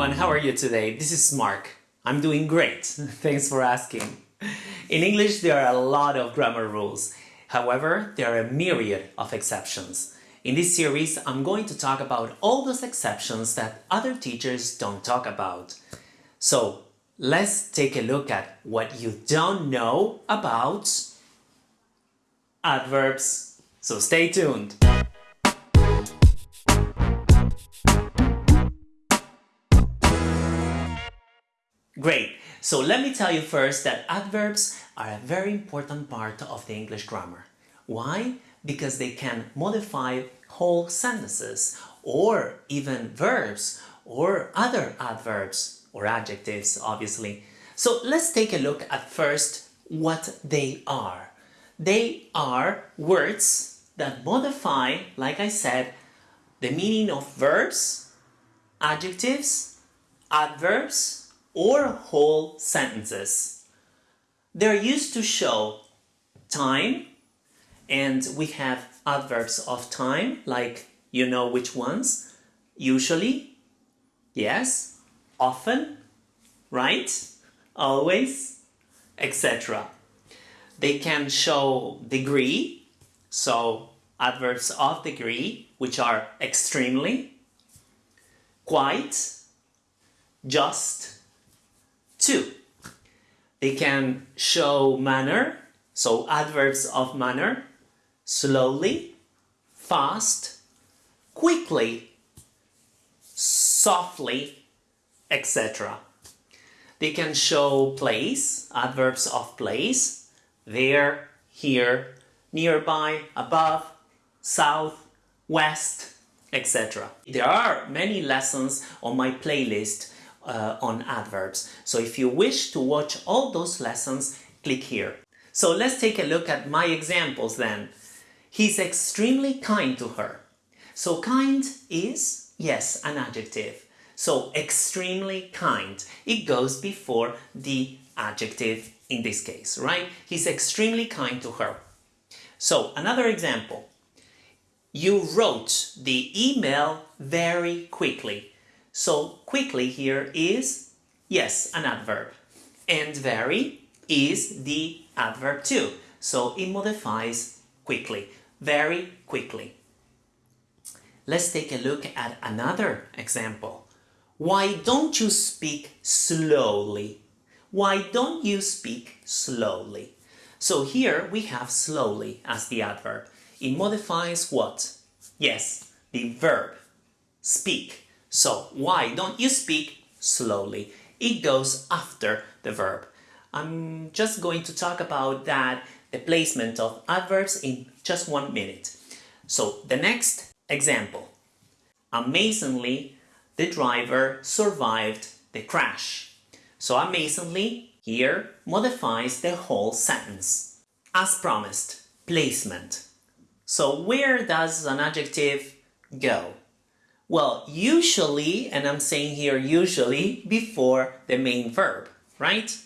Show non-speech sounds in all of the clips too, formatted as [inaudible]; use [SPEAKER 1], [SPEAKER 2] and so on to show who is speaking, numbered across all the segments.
[SPEAKER 1] Everyone, how are you today? This is Mark. I'm doing great. [laughs] Thanks for asking. In English, there are a lot of grammar rules. However, there are a myriad of exceptions. In this series, I'm going to talk about all those exceptions that other teachers don't talk about. So, let's take a look at what you don't know about adverbs. So stay tuned. Great. So let me tell you first that adverbs are a very important part of the English grammar. Why? Because they can modify whole sentences or even verbs or other adverbs or adjectives, obviously. So let's take a look at first what they are. They are words that modify, like I said, the meaning of verbs, adjectives, adverbs, or whole sentences. They're used to show time and we have adverbs of time like you know which ones usually yes often right always etc they can show degree so adverbs of degree which are extremely quite just Two, they can show manner, so adverbs of manner, slowly, fast, quickly, softly, etc. They can show place, adverbs of place, there, here, nearby, above, south, west, etc. There are many lessons on my playlist uh, on adverbs. So if you wish to watch all those lessons, click here. So let's take a look at my examples then. He's extremely kind to her. So kind is, yes, an adjective. So extremely kind. It goes before the adjective in this case, right? He's extremely kind to her. So another example. You wrote the email very quickly. So quickly here is, yes, an adverb. And very is the adverb too. So it modifies quickly, very quickly. Let's take a look at another example. Why don't you speak slowly? Why don't you speak slowly? So here we have slowly as the adverb. It modifies what? Yes, the verb, speak. So why don't you speak slowly? It goes after the verb. I'm just going to talk about that, the placement of adverbs in just one minute. So the next example. Amazingly, the driver survived the crash. So amazingly here modifies the whole sentence. As promised, placement. So where does an adjective go? Well, usually, and I'm saying here usually, before the main verb, right?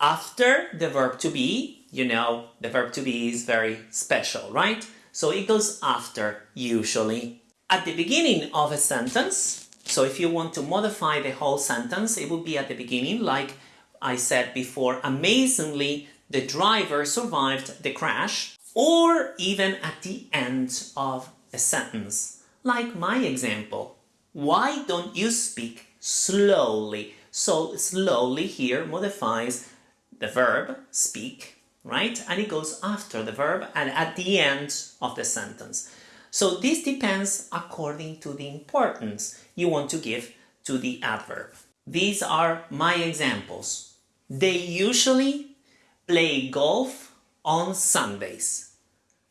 [SPEAKER 1] After the verb to be, you know, the verb to be is very special, right? So it goes after, usually. At the beginning of a sentence, so if you want to modify the whole sentence, it would be at the beginning, like I said before, amazingly, the driver survived the crash, or even at the end of a sentence. Like my example, why don't you speak slowly? So slowly here modifies the verb speak, right? And it goes after the verb and at the end of the sentence. So this depends according to the importance you want to give to the adverb. These are my examples. They usually play golf on Sundays.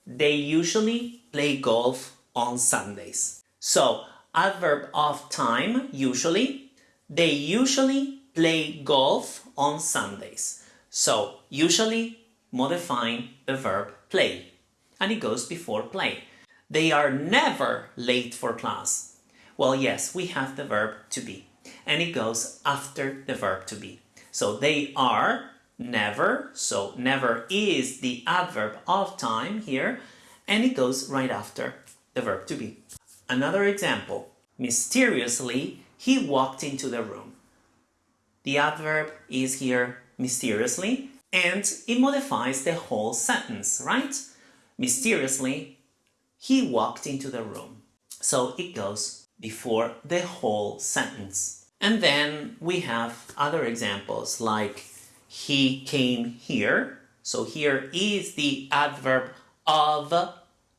[SPEAKER 1] They usually play golf on Sundays. So, adverb of time, usually, they usually play golf on Sundays. So, usually modifying the verb play. And it goes before play. They are never late for class. Well, yes, we have the verb to be. And it goes after the verb to be. So they are never, so never is the adverb of time here, and it goes right after the verb to be. Another example, mysteriously, he walked into the room. The adverb is here mysteriously and it modifies the whole sentence, right? Mysteriously, he walked into the room. So it goes before the whole sentence. And then we have other examples like he came here. So here is the adverb of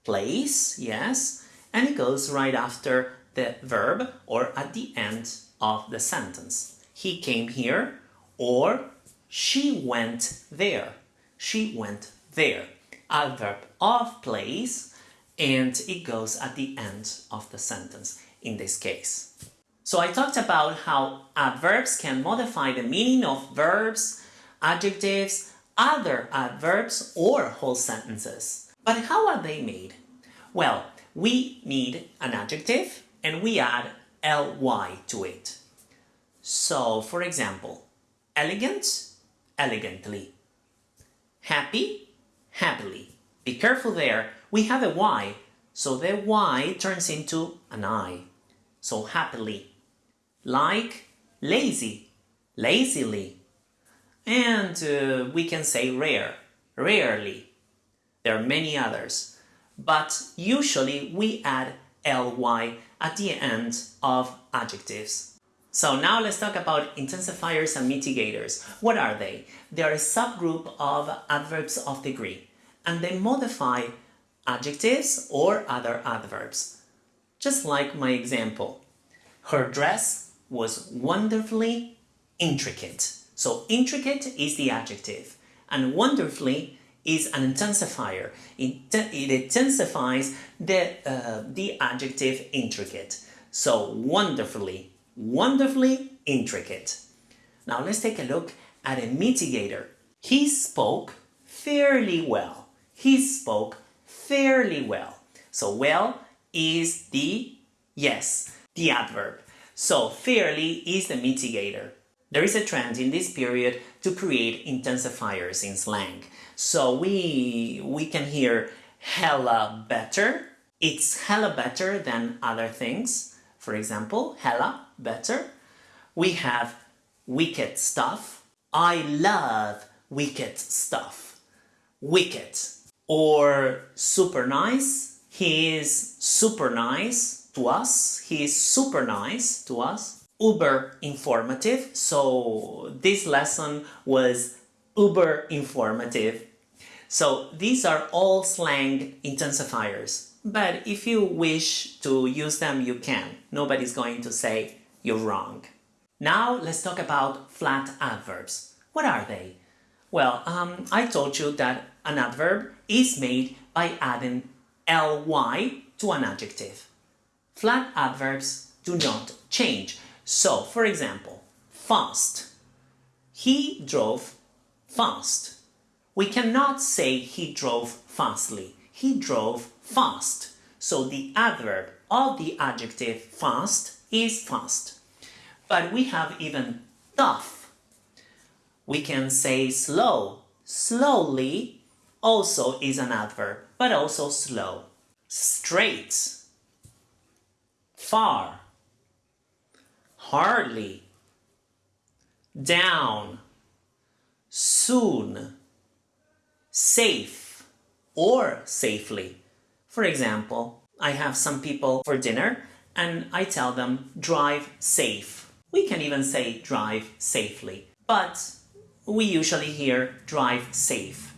[SPEAKER 1] place, yes, and it goes right after the verb or at the end of the sentence. He came here or she went there. She went there. Adverb of place and it goes at the end of the sentence in this case. So I talked about how adverbs can modify the meaning of verbs, adjectives, other adverbs or whole sentences. But how are they made? Well, we need an adjective and we add ly to it. So, for example, elegant, elegantly. Happy, happily. Be careful there, we have a y, so the y turns into an i. So happily like lazy, lazily. And uh, we can say rare, rarely. There are many others, but usually we add ly at the end of adjectives. So now let's talk about intensifiers and mitigators. What are they? They are a subgroup of adverbs of degree and they modify adjectives or other adverbs. Just like my example. Her dress was wonderfully intricate. So intricate is the adjective and wonderfully is an intensifier. It, it intensifies the, uh, the adjective intricate. So wonderfully, wonderfully intricate. Now let's take a look at a mitigator. He spoke fairly well. He spoke fairly well. So well is the, yes, the adverb. So fairly is the mitigator. There is a trend in this period to create intensifiers in slang. So we, we can hear hella better. It's hella better than other things. For example, hella better. We have wicked stuff. I love wicked stuff. Wicked. Or super nice. He is super nice to us. He is super nice to us. Uber informative. So this lesson was uber informative. So these are all slang intensifiers. But if you wish to use them, you can. Nobody's going to say you're wrong. Now let's talk about flat adverbs. What are they? Well, um, I told you that an adverb is made by adding ly to an adjective. Flat adverbs do not change. So, for example, fast. He drove fast. We cannot say he drove fastly. He drove fast. So the adverb of the adjective fast is fast. But we have even tough. We can say slow. Slowly also is an adverb, but also slow. Straight far, hardly, down, soon, safe, or safely. For example, I have some people for dinner and I tell them drive safe. We can even say drive safely, but we usually hear drive safe.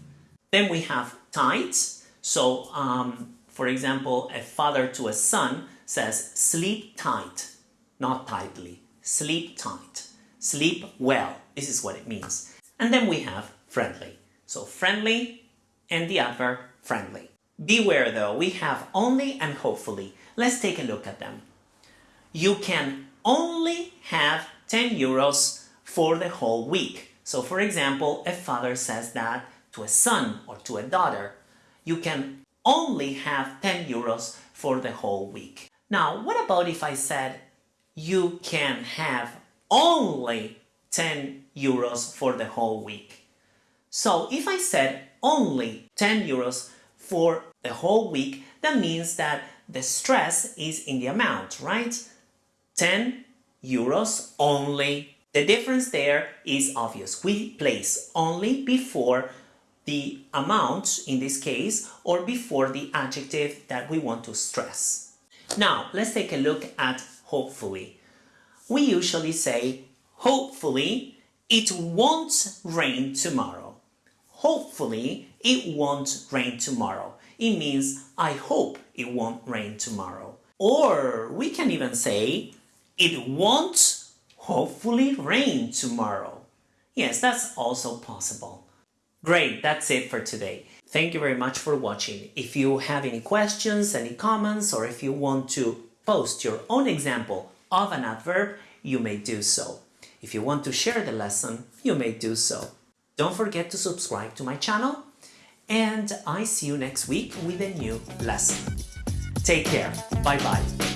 [SPEAKER 1] Then we have tight. So, um, for example, a father to a son says sleep tight, not tightly, sleep tight, sleep well. This is what it means. And then we have friendly. So friendly and the adverb friendly. Beware though, we have only and hopefully. Let's take a look at them. You can only have 10 euros for the whole week. So for example, a father says that to a son or to a daughter, you can only have 10 euros for the whole week. Now, what about if I said you can have only 10 euros for the whole week? So if I said only 10 euros for the whole week, that means that the stress is in the amount, right? 10 euros only. The difference there is obvious. We place only before the amount in this case or before the adjective that we want to stress. Now, let's take a look at hopefully. We usually say, hopefully it won't rain tomorrow. Hopefully it won't rain tomorrow. It means I hope it won't rain tomorrow. Or we can even say, it won't hopefully rain tomorrow. Yes, that's also possible. Great, that's it for today. Thank you very much for watching. If you have any questions, any comments, or if you want to post your own example of an adverb, you may do so. If you want to share the lesson, you may do so. Don't forget to subscribe to my channel, and I see you next week with a new lesson. Take care. Bye-bye.